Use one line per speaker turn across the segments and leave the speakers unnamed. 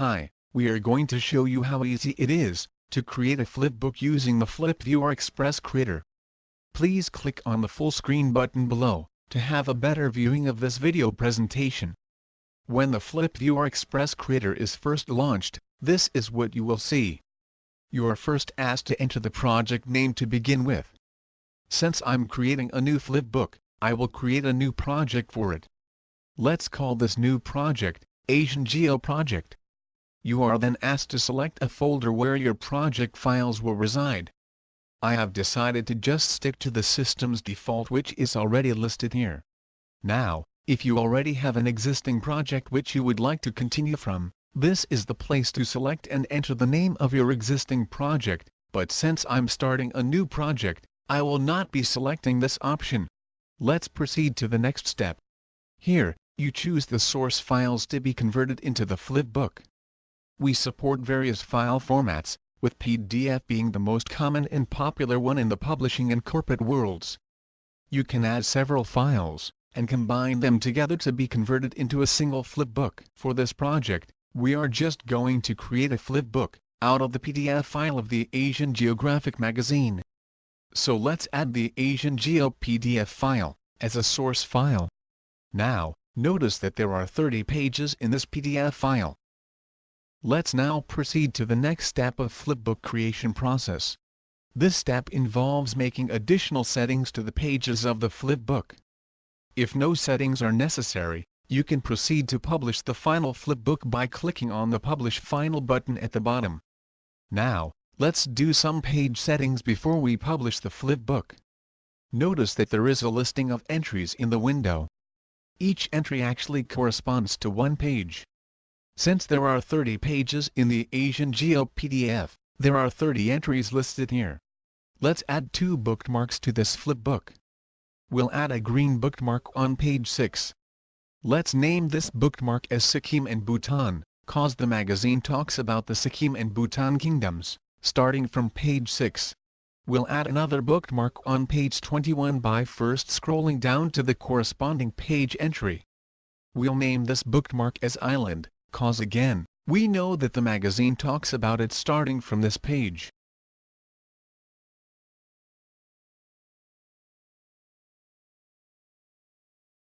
Hi, we are going to show you how easy it is to create a flipbook using the FlipViewer Express Creator. Please click on the full screen button below to have a better viewing of this video presentation. When the FlipViewer Express Creator is first launched, this is what you will see. You are first asked to enter the project name to begin with. Since I'm creating a new flipbook, I will create a new project for it. Let's call this new project, Asian Geo Project. You are then asked to select a folder where your project files will reside. I have decided to just stick to the system's default which is already listed here. Now, if you already have an existing project which you would like to continue from, this is the place to select and enter the name of your existing project, but since I'm starting a new project, I will not be selecting this option. Let's proceed to the next step. Here, you choose the source files to be converted into the flipbook. We support various file formats, with PDF being the most common and popular one in the publishing and corporate worlds. You can add several files, and combine them together to be converted into a single flipbook. For this project, we are just going to create a flipbook, out of the PDF file of the Asian Geographic magazine. So let's add the Asian Geo PDF file, as a source file. Now, notice that there are 30 pages in this PDF file. Let's now proceed to the next step of flipbook creation process. This step involves making additional settings to the pages of the flipbook. If no settings are necessary, you can proceed to publish the final flipbook by clicking on the Publish Final button at the bottom. Now, let's do some page settings before we publish the flipbook. Notice that there is a listing of entries in the window. Each entry actually corresponds to one page. Since there are 30 pages in the Asian Geo PDF, there are 30 entries listed here. Let's add two bookmarks to this flipbook. We'll add a green bookmark on page 6. Let's name this bookmark as Sikkim and Bhutan, cause the magazine talks about the Sikkim and Bhutan kingdoms, starting from page 6. We'll add another bookmark on page 21 by first scrolling down to the corresponding page entry. We'll name this bookmark as Island, cause again, we know that the magazine talks about it starting from this page.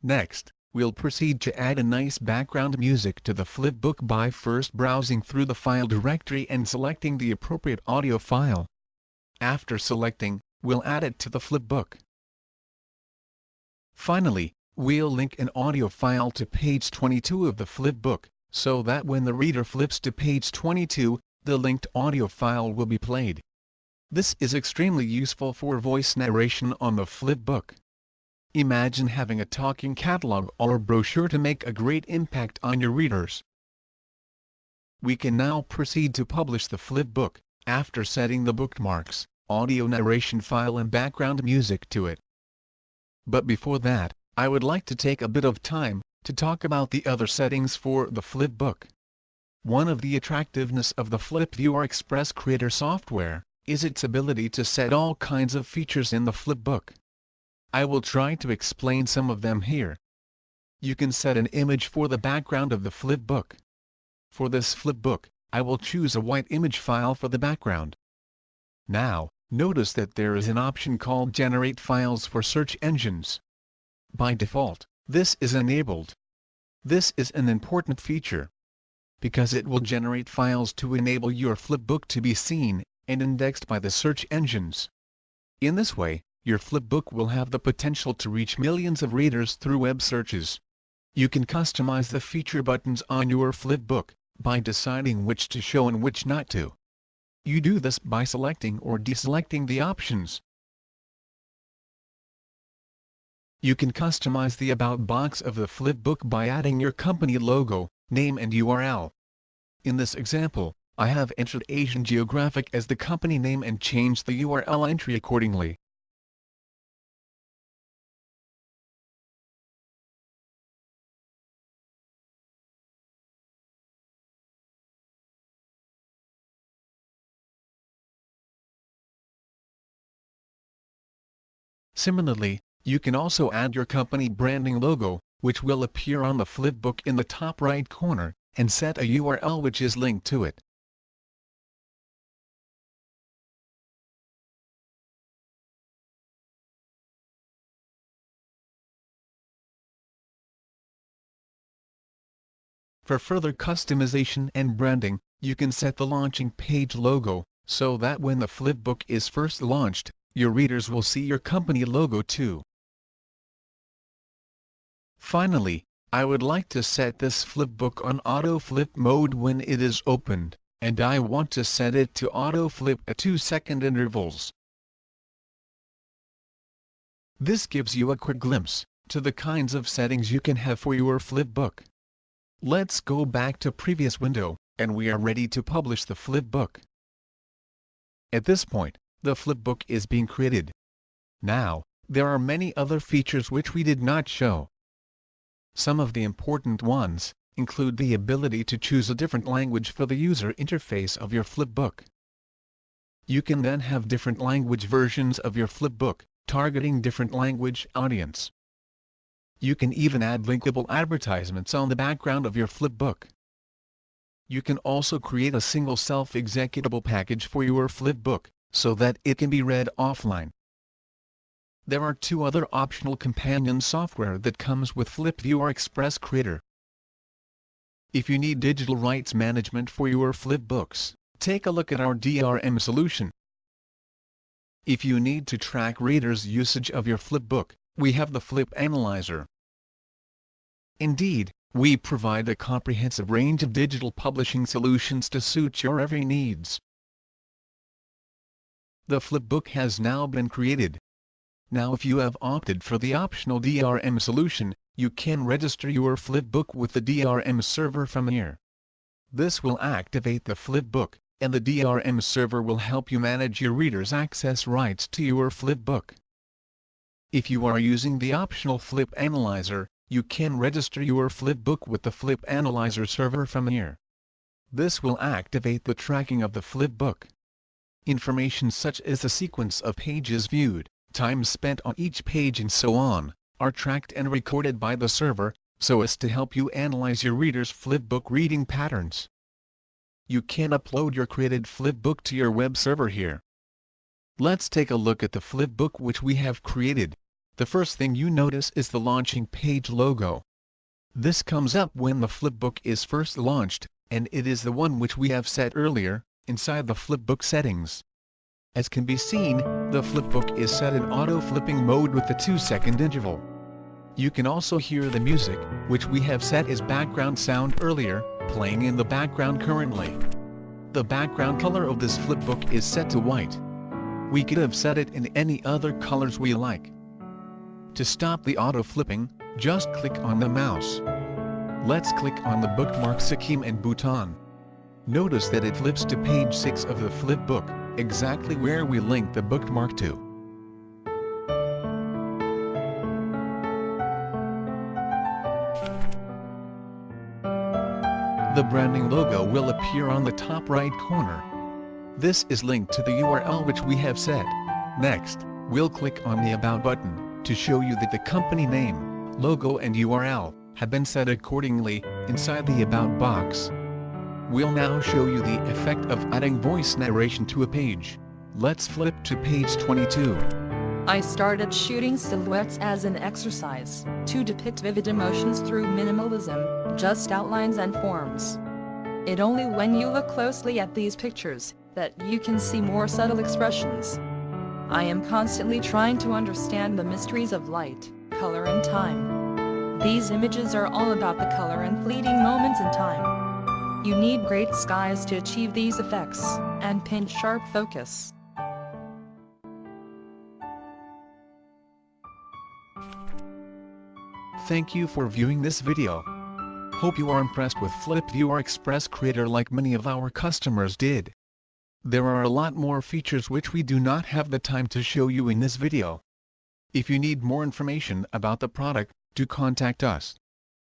Next, we'll proceed to add a nice background music to the flipbook by first browsing through the file directory and selecting the appropriate audio file. After selecting, we'll add it to the flipbook. Finally, we'll link an audio file to page 22 of the flipbook, so that when the reader flips to page 22, the linked audio file will be played. This is extremely useful for voice narration on the flipbook. Imagine having a talking catalog or brochure to make a great impact on your readers. We can now proceed to publish the flipbook, after setting the bookmarks, audio narration file and background music to it. But before that, I would like to take a bit of time to talk about the other settings for the flipbook. One of the attractiveness of the FlipViewer Express Creator software is its ability to set all kinds of features in the flipbook. I will try to explain some of them here. You can set an image for the background of the flipbook. For this flipbook, I will choose a white image file for the background. Now, notice that there is an option called Generate Files for Search Engines. By default, this is enabled. This is an important feature because it will generate files to enable your flipbook to be seen and indexed by the search engines. In this way, your flipbook will have the potential to reach millions of readers through web searches. You can customize the feature buttons on your flipbook by deciding which to show and which not to. You do this by selecting or deselecting the options. You can customize the About box of the flipbook by adding your company logo, name and URL. In this example, I have entered Asian Geographic as the company name and changed the URL entry accordingly. Similarly, you can also add your company branding logo, which will appear on the flipbook in the top right corner, and set a URL which is linked to it. For further customization and branding, you can set the launching page logo, so that when the flipbook is first launched, your readers will see your company logo too. Finally, I would like to set this flipbook on auto flip mode when it is opened, and I want to set it to auto flip at 2 second intervals. This gives you a quick glimpse to the kinds of settings you can have for your flipbook. Let's go back to previous window, and we are ready to publish the flipbook. At this point, the flipbook is being created. Now, there are many other features which we did not show. Some of the important ones include the ability to choose a different language for the user interface of your flipbook. You can then have different language versions of your flipbook, targeting different language audience. You can even add linkable advertisements on the background of your flipbook. You can also create a single self-executable package for your flipbook, so that it can be read offline. There are two other optional companion software that comes with FlipViewer Express Creator. If you need digital rights management for your flipbooks, take a look at our DRM solution. If you need to track readers' usage of your flipbook, we have the Flip Analyzer. Indeed, we provide a comprehensive range of digital publishing solutions to suit your every needs. The flipbook has now been created. Now if you have opted for the optional DRM solution, you can register your flipbook with the DRM server from here. This will activate the flipbook, and the DRM server will help you manage your readers' access rights to your flipbook. If you are using the optional Flip Analyzer, you can register your flipbook with the Flip Analyzer server from here. This will activate the tracking of the flipbook. Information such as the sequence of pages viewed, time spent on each page and so on, are tracked and recorded by the server, so as to help you analyze your reader's flipbook reading patterns. You can upload your created flipbook to your web server here. Let's take a look at the flipbook which we have created the first thing you notice is the launching page logo. This comes up when the flipbook is first launched, and it is the one which we have set earlier, inside the flipbook settings. As can be seen, the flipbook is set in auto-flipping mode with the 2-second interval. You can also hear the music, which we have set as background sound earlier, playing in the background currently. The background color of this flipbook is set to white. We could have set it in any other colors we like. To stop the auto-flipping, just click on the mouse. Let's click on the bookmark Sikkim and Bhutan. Notice that it flips to page 6 of the flip book, exactly where we link the bookmark to. The branding logo will appear on the top right corner. This is linked to the URL which we have set. Next, we'll click on the About button to show you that the company name, logo and URL have been set accordingly inside the About box. We'll now show you the effect of adding voice narration to a page. Let's flip to page 22.
I started shooting silhouettes as an exercise, to depict vivid emotions through minimalism, just outlines and forms. It only when you look closely at these pictures, that you can see more subtle expressions. I am constantly trying to understand the mysteries of light, color and time. These images are all about the color and fleeting moments in time. You need great skies to achieve these effects, and pinch sharp focus.
Thank you for viewing this video. Hope you are impressed with FlipViewer Express Creator like many of our customers did. There are a lot more features which we do not have the time to show you in this video. If you need more information about the product, do contact us.